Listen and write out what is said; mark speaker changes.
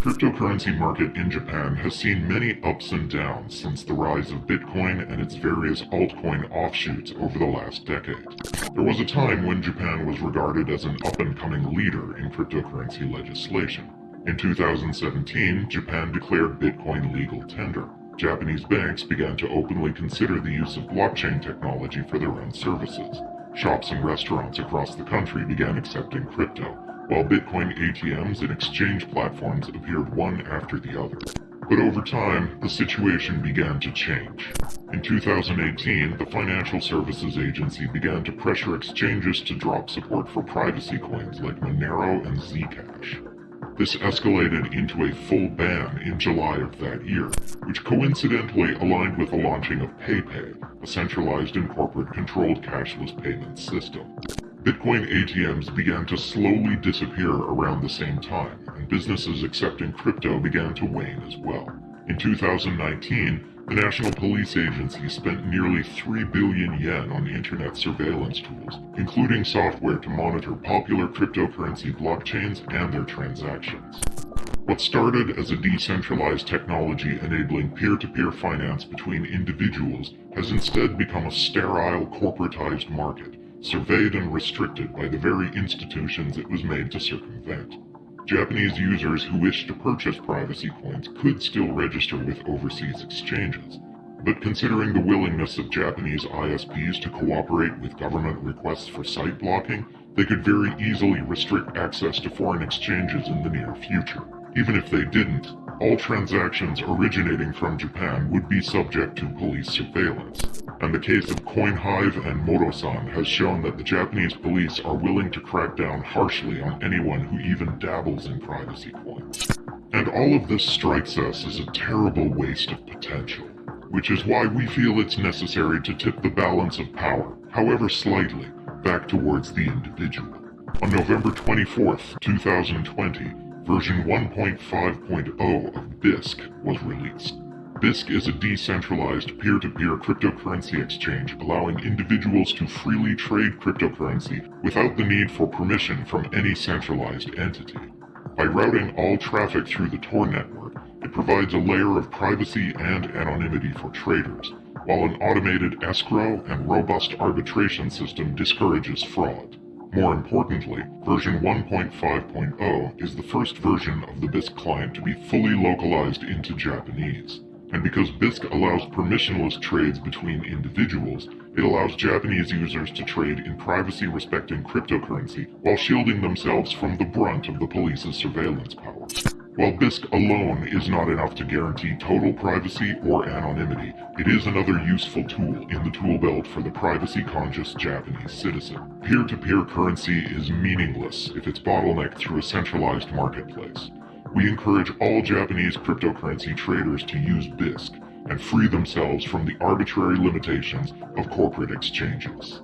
Speaker 1: cryptocurrency market in Japan has seen many ups and downs since the rise of Bitcoin and its various altcoin offshoots over the last decade. There was a time when Japan was regarded as an up-and-coming leader in cryptocurrency legislation. In 2017, Japan declared Bitcoin legal tender. Japanese banks began to openly consider the use of blockchain technology for their own services. Shops and restaurants across the country began accepting crypto, while Bitcoin ATMs and exchange platforms appeared one after the other. But over time, the situation began to change. In 2018, the Financial Services Agency began to pressure exchanges to drop support for privacy coins like Monero and Zcash. This escalated into a full ban in July of that year, which coincidentally aligned with the launching of PayPay, a centralized and corporate-controlled cashless payment system. Bitcoin ATMs began to slowly disappear around the same time, and businesses accepting crypto began to wane as well. In 2019, the National Police Agency spent nearly 3 billion yen on internet surveillance tools, including software to monitor popular cryptocurrency blockchains and their transactions. What started as a decentralized technology enabling peer-to-peer -peer finance between individuals has instead become a sterile corporatized market, surveyed and restricted by the very institutions it was made to circumvent. Japanese users who wish to purchase privacy coins could still register with overseas exchanges, but considering the willingness of Japanese ISPs to cooperate with government requests for site blocking, they could very easily restrict access to foreign exchanges in the near future. Even if they didn't, all transactions originating from Japan would be subject to police surveillance, and the case of CoinHive and Motosan has shown that the Japanese police are willing to crack down harshly on anyone who even dabbles in privacy coins. And all of this strikes us as a terrible waste of potential, which is why we feel it's necessary to tip the balance of power, however slightly, back towards the individual. On November 24th, 2020, version 1.5.0 of Bisq was released. Bisq is a decentralized peer-to-peer -peer cryptocurrency exchange allowing individuals to freely trade cryptocurrency without the need for permission from any centralized entity. By routing all traffic through the Tor network, it provides a layer of privacy and anonymity for traders, while an automated escrow and robust arbitration system discourages fraud. More importantly, version 1.5.0 is the first version of the Bisq client to be fully localized into Japanese. And because Bisq allows permissionless trades between individuals, it allows Japanese users to trade in privacy-respecting cryptocurrency while shielding themselves from the brunt of the police's surveillance powers. While Bisq alone is not enough to guarantee total privacy or anonymity, it is another useful tool in the tool belt for the privacy-conscious Japanese citizen. Peer-to-peer -peer currency is meaningless if it's bottlenecked through a centralized marketplace. We encourage all Japanese cryptocurrency traders to use Bisq and free themselves from the arbitrary limitations of corporate exchanges.